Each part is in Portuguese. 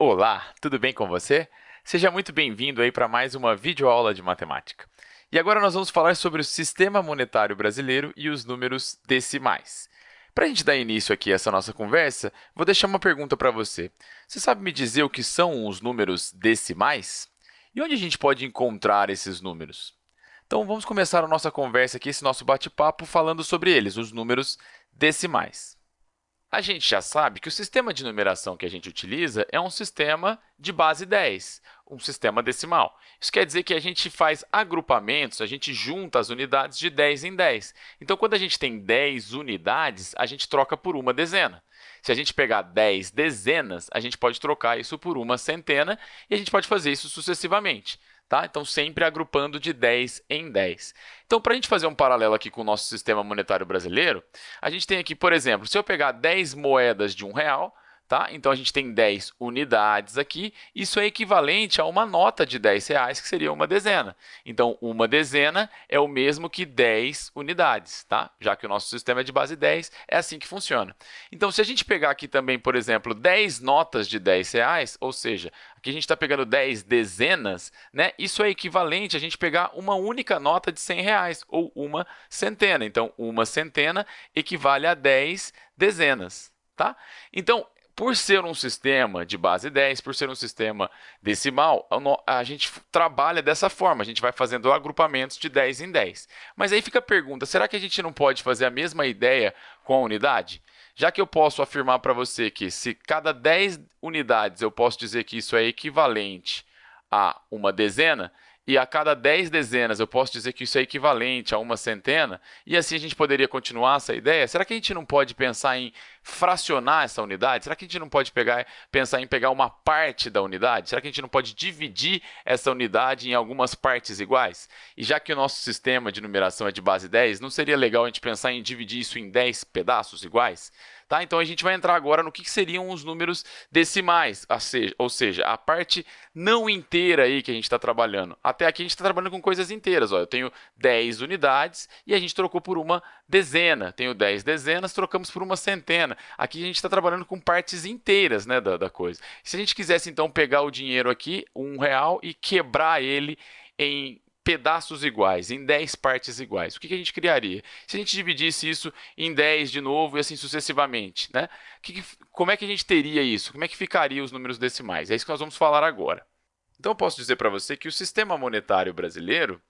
Olá, tudo bem com você? Seja muito bem-vindo aí para mais uma videoaula de matemática. E agora nós vamos falar sobre o sistema monetário brasileiro e os números decimais. Para a gente dar início aqui a essa nossa conversa, vou deixar uma pergunta para você. Você sabe me dizer o que são os números decimais? E onde a gente pode encontrar esses números? Então, vamos começar a nossa conversa aqui, esse nosso bate-papo, falando sobre eles, os números decimais. A gente já sabe que o sistema de numeração que a gente utiliza é um sistema de base 10, um sistema decimal. Isso quer dizer que a gente faz agrupamentos, a gente junta as unidades de 10 em 10. Então, quando a gente tem 10 unidades, a gente troca por uma dezena. Se a gente pegar 10 dezenas, a gente pode trocar isso por uma centena e a gente pode fazer isso sucessivamente. Tá? Então, sempre agrupando de 10 em 10. Então, para a gente fazer um paralelo aqui com o nosso sistema monetário brasileiro, a gente tem aqui, por exemplo, se eu pegar 10 moedas de um real, Tá? Então, a gente tem 10 unidades aqui. Isso é equivalente a uma nota de 10 reais, que seria uma dezena. Então, uma dezena é o mesmo que 10 unidades, tá? já que o nosso sistema é de base 10, é assim que funciona. Então, se a gente pegar aqui também, por exemplo, 10 notas de 10 reais, ou seja, aqui a gente está pegando 10 dezenas, né? isso é equivalente a gente pegar uma única nota de 100 reais, ou uma centena. Então, uma centena equivale a 10 dezenas. Tá? Então, por ser um sistema de base 10, por ser um sistema decimal, a gente trabalha dessa forma, a gente vai fazendo agrupamentos de 10 em 10. Mas aí fica a pergunta, será que a gente não pode fazer a mesma ideia com a unidade? Já que eu posso afirmar para você que se cada 10 unidades eu posso dizer que isso é equivalente a uma dezena, e a cada 10 dezenas eu posso dizer que isso é equivalente a uma centena, e assim a gente poderia continuar essa ideia? Será que a gente não pode pensar em fracionar essa unidade? Será que a gente não pode pegar, pensar em pegar uma parte da unidade? Será que a gente não pode dividir essa unidade em algumas partes iguais? E já que o nosso sistema de numeração é de base 10, não seria legal a gente pensar em dividir isso em 10 pedaços iguais? Tá? Então, a gente vai entrar agora no que, que seriam os números decimais, ou seja, a parte não inteira aí que a gente está trabalhando. Até aqui a gente está trabalhando com coisas inteiras. Ó. Eu tenho 10 unidades e a gente trocou por uma dezena. Tenho 10 dezenas, trocamos por uma centena. Aqui a gente está trabalhando com partes inteiras né, da, da coisa. Se a gente quisesse, então, pegar o dinheiro aqui, um real, e quebrar ele em pedaços iguais, em 10 partes iguais. O que, a gente criaria? Se a gente dividisse isso em 10 de novo e assim sucessivamente, né? Que como é que a gente teria isso? Como é que ficaria os números decimais? É isso que nós vamos falar agora. Então, eu posso dizer para você que o sistema monetário brasileiro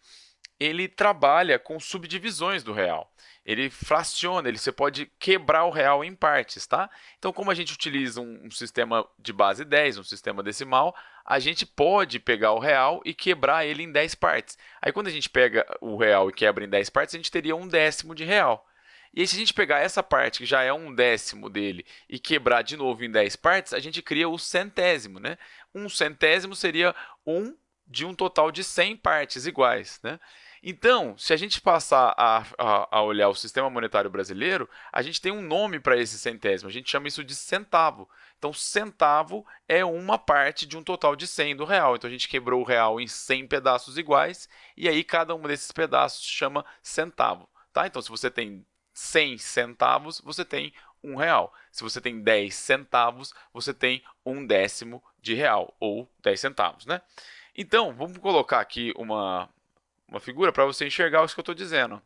ele trabalha com subdivisões do real ele fraciona, ele, você pode quebrar o real em partes, tá? Então, como a gente utiliza um, um, sistema de base 10, um sistema decimal, a gente pode pegar o real e quebrar ele em 10 partes. Aí, quando a gente pega o real e quebra em 10 partes, a gente teria um décimo de real. E aí, se a gente pegar essa parte, que já é um décimo dele, e quebrar de novo em 10 partes, a gente cria o centésimo. Né? Um centésimo seria um de um total de 100 partes iguais. Né? Então, se a gente passar a, a, a, olhar o sistema monetário brasileiro, a gente tem um nome para esse centésimo, a gente chama isso de centavo. Então, centavo é uma parte de um total de 100 do real. Então, a gente quebrou o real em 100 pedaços iguais, e aí cada um desses pedaços chama centavo. Tá? Então, se você tem 100 centavos, você tem um real. Se você tem 10 centavos, você tem um décimo de real, ou 10 centavos. Né? Então, vamos colocar aqui uma, uma figura para você enxergar o que eu estou dizendo.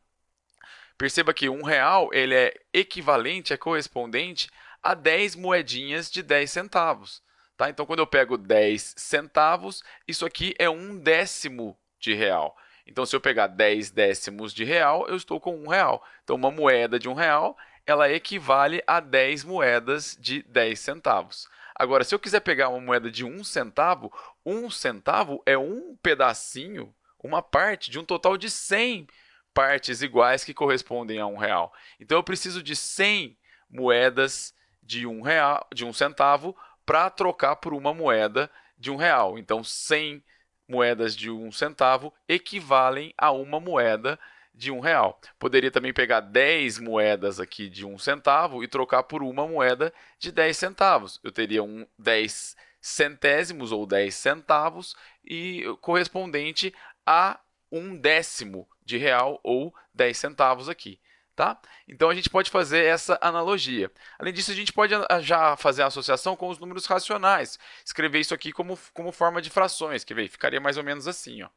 Perceba que um real ele é equivalente, é correspondente a 10 moedinhas de 10 centavos. Tá? Então, quando eu pego 10 centavos, isso aqui é um décimo de real. Então, se eu pegar 10 décimos de real, eu estou com um real. Então, uma moeda de um real ela equivale a 10 moedas de 10 centavos. Agora, se eu quiser pegar uma moeda de um centavo, um centavo é um pedacinho uma parte de um total de 100 partes iguais que correspondem a um real. Então, eu preciso de 100 moedas de um, real, de um centavo para trocar por uma moeda de um real. Então, 100 moedas de um centavo equivalem a uma moeda de um real. Poderia também pegar 10 moedas aqui de um centavo e trocar por uma moeda de 10 centavos. Eu teria um 10 centésimos ou 10 centavos e correspondente a um décimo de real ou 10 centavos aqui. Tá? Então, a gente pode fazer essa analogia. Além disso, a gente pode já fazer a associação com os números racionais. Escrever isso aqui como, como forma de frações, que ficaria mais ou menos assim. Ó.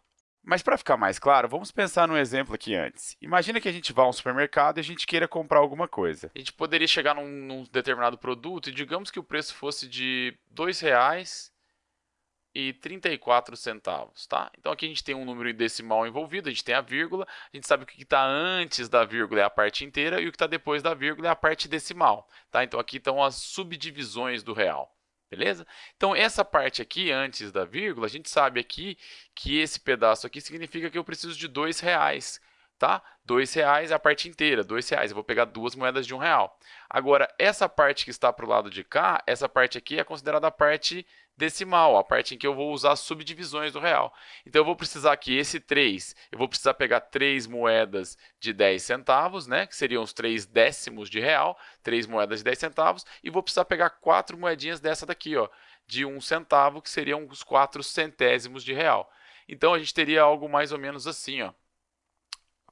Mas para ficar mais claro, vamos pensar num exemplo aqui antes. Imagina que a gente vá a um supermercado e a gente queira comprar alguma coisa. A gente poderia chegar num, num determinado produto e digamos que o preço fosse de R$ 2,00 e 34 centavos, tá? Então aqui a gente tem um número decimal envolvido, a gente tem a vírgula, a gente sabe que o que está antes da vírgula é a parte inteira e o que está depois da vírgula é a parte decimal, tá? Então aqui estão as subdivisões do real, beleza? Então essa parte aqui, antes da vírgula, a gente sabe aqui que esse pedaço aqui significa que eu preciso de dois reais, tá? Dois reais é a parte inteira, dois reais. Eu vou pegar duas moedas de um real. Agora, essa parte que está para o lado de cá, essa parte aqui é considerada a parte decimal, a parte em que eu vou usar subdivisões do real. Então, eu vou precisar aqui, esse 3, eu vou precisar pegar três moedas de 10 centavos, né, que seriam os 3 décimos de real, três moedas de 10 centavos, e vou precisar pegar quatro moedinhas dessa daqui, ó, de um centavo, que seriam os 4 centésimos de real. Então, a gente teria algo mais ou menos assim, ó.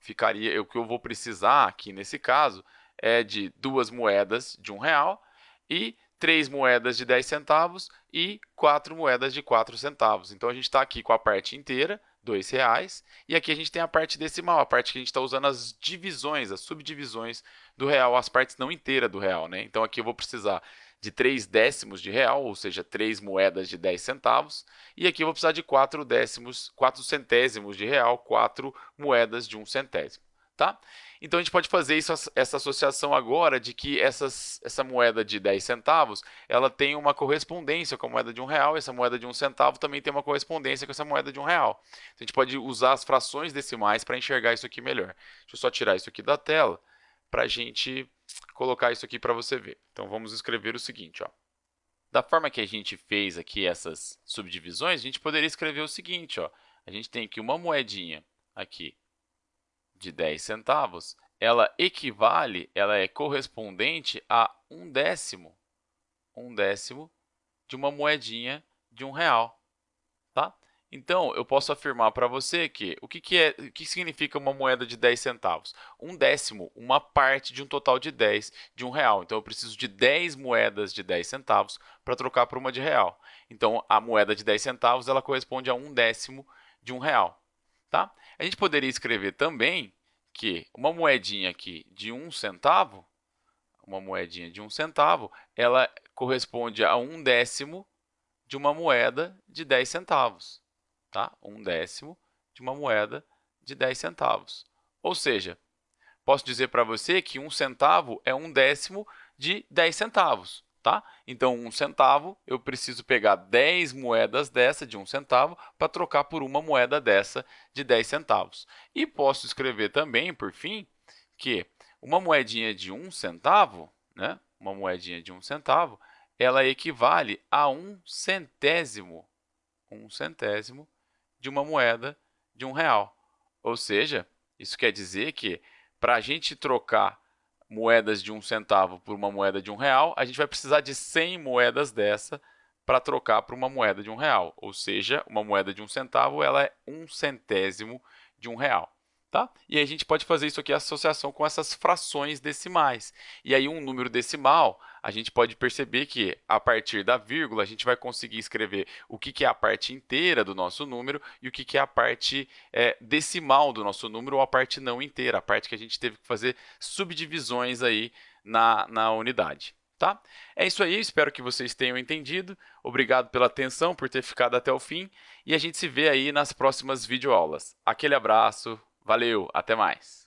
Ficaria, o que eu vou precisar aqui nesse caso é de duas moedas de um real e três moedas de 10 centavos e quatro moedas de 4 centavos. Então, a gente está aqui com a parte inteira, R$ reais, e aqui a gente tem a parte decimal, a parte que a gente está usando as divisões, as subdivisões do real, as partes não inteiras do real. Né? Então, aqui eu vou precisar de 3 décimos de real, ou seja, 3 moedas de 10 centavos, e aqui eu vou precisar de 4 décimos, 4 centésimos de real, 4 moedas de 1 centésimo. Tá? Então, a gente pode fazer isso, essa associação agora de que essas, essa moeda de 10 centavos ela tem uma correspondência com a moeda de um real, e essa moeda de um centavo também tem uma correspondência com essa moeda de um real. Então, a gente pode usar as frações decimais para enxergar isso aqui melhor. Deixa eu só tirar isso aqui da tela para a gente colocar isso aqui para você ver. Então, vamos escrever o seguinte. Ó. Da forma que a gente fez aqui essas subdivisões, a gente poderia escrever o seguinte. Ó. A gente tem aqui uma moedinha aqui de 10 centavos, ela equivale, ela é correspondente a um décimo, um décimo de uma moedinha de um real? Então, eu posso afirmar para você que o que, que, é, o que significa uma moeda de 10 centavos? Um décimo, uma parte de um total de 10 de um real. Então, eu preciso de 10 moedas de 10 centavos para trocar por uma de real. Então, a moeda de 10 centavos ela corresponde a um décimo de um real. Tá? A gente poderia escrever também que uma moedinha aqui de um centavo, uma moedinha de um centavo, ela corresponde a um décimo de uma moeda de 10 centavos. Tá? Um décimo de uma moeda de 10 centavos. Ou seja, posso dizer para você que um centavo é um décimo de 10 centavos. Tá? Então, um centavo, eu preciso pegar 10 moedas dessa de um centavo para trocar por uma moeda dessa de 10 centavos. E posso escrever também, por fim, que uma moedinha de um centavo, né? uma moedinha de um centavo, ela equivale a um centésimo, um centésimo de uma moeda de um real. Ou seja, isso quer dizer que para a gente trocar moedas de um centavo por uma moeda de um real, a gente vai precisar de 100 moedas dessa para trocar por uma moeda de um real. Ou seja, uma moeda de um centavo ela é um centésimo de um real. Tá? E a gente pode fazer isso aqui, associação com essas frações decimais. E aí um número decimal, a gente pode perceber que a partir da vírgula a gente vai conseguir escrever o que, que é a parte inteira do nosso número e o que, que é a parte é, decimal do nosso número ou a parte não inteira, a parte que a gente teve que fazer subdivisões aí na, na unidade. Tá? É isso aí, espero que vocês tenham entendido. Obrigado pela atenção, por ter ficado até o fim. E a gente se vê aí nas próximas videoaulas. Aquele abraço, Valeu, até mais!